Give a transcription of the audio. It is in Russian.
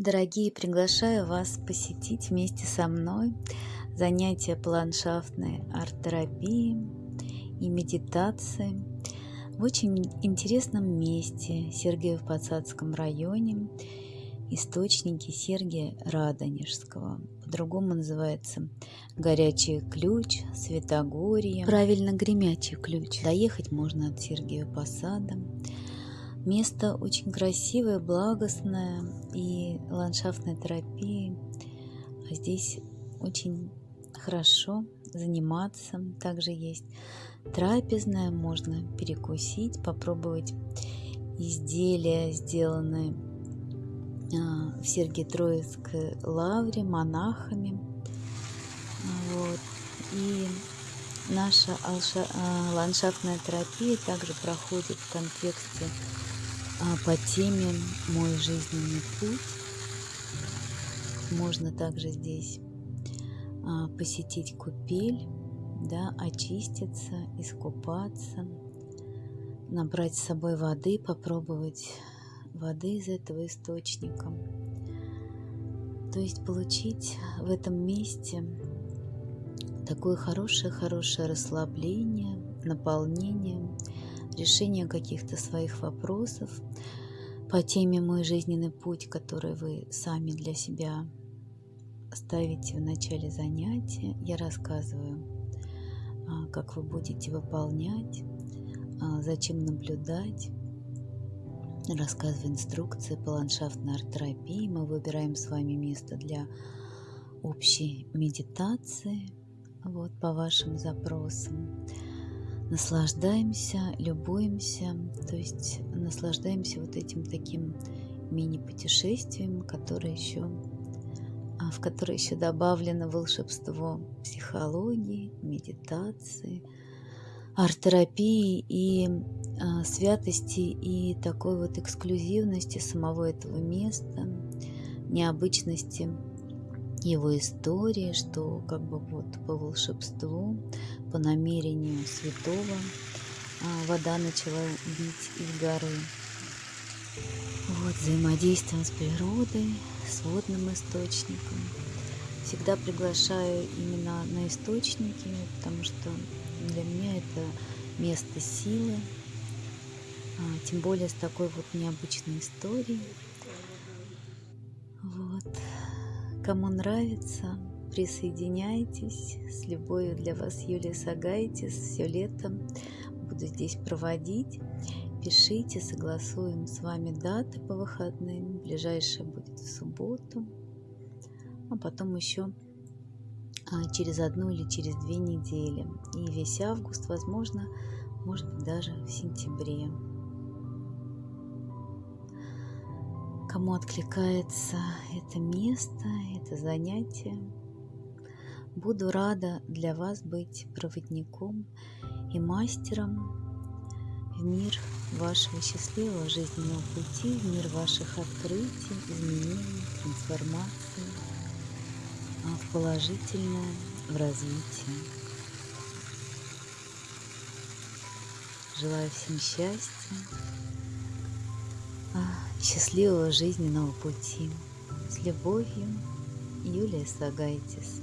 Дорогие, приглашаю вас посетить вместе со мной занятия по ландшафтной арт-терапии и медитации в очень интересном месте Сергиев-Посадском районе, источники Сергия Радонежского. По-другому называется Горячий ключ, Светогорье, правильно Гремячий ключ. Доехать можно от Сергиева Посада. Место очень красивое, благостное и ландшафтная терапия. А здесь очень хорошо заниматься. Также есть трапезная, можно перекусить, попробовать изделия, сделанные а, в Сергией-Троицкой лавре монахами. Вот. И наша а, ландшафтная терапия также проходит в контексте по теме «Мой жизненный путь». Можно также здесь а, посетить купель, да, очиститься, искупаться, набрать с собой воды, попробовать воды из этого источника. То есть получить в этом месте такое хорошее-хорошее расслабление, наполнение – решение каких-то своих вопросов по теме «Мой жизненный путь», который вы сами для себя ставите в начале занятия. Я рассказываю, а, как вы будете выполнять, а, зачем наблюдать. Рассказываю инструкции по ландшафтной арт-терапии. Мы выбираем с вами место для общей медитации вот, по вашим запросам наслаждаемся, любуемся, то есть наслаждаемся вот этим таким мини-путешествием, которое еще, а, в которое еще добавлено волшебство психологии, медитации, арт-терапии и а, святости и такой вот эксклюзивности самого этого места, необычности его истории, что как бы вот по волшебству, по намерению святого а, вода начала бить из горы. Вот взаимодействием с природой, с водным источником. Всегда приглашаю именно на источники, потому что для меня это место силы, а, тем более с такой вот необычной историей. Вот. Кому нравится, присоединяйтесь. С любовью для вас Юлия Сагайтис. Все лето буду здесь проводить. Пишите, согласуем с вами даты по выходным. Ближайшая будет в субботу. А потом еще а, через одну или через две недели. И весь август, возможно, может быть даже в сентябре. Кому откликается это место, это занятие. Буду рада для вас быть проводником и мастером в мир вашего счастливого жизненного пути, в мир ваших открытий, изменений, трансформаций, а в положительное, в развитие. Желаю всем счастья, счастливого жизненного пути. С любовью, Юлия Сагайтис.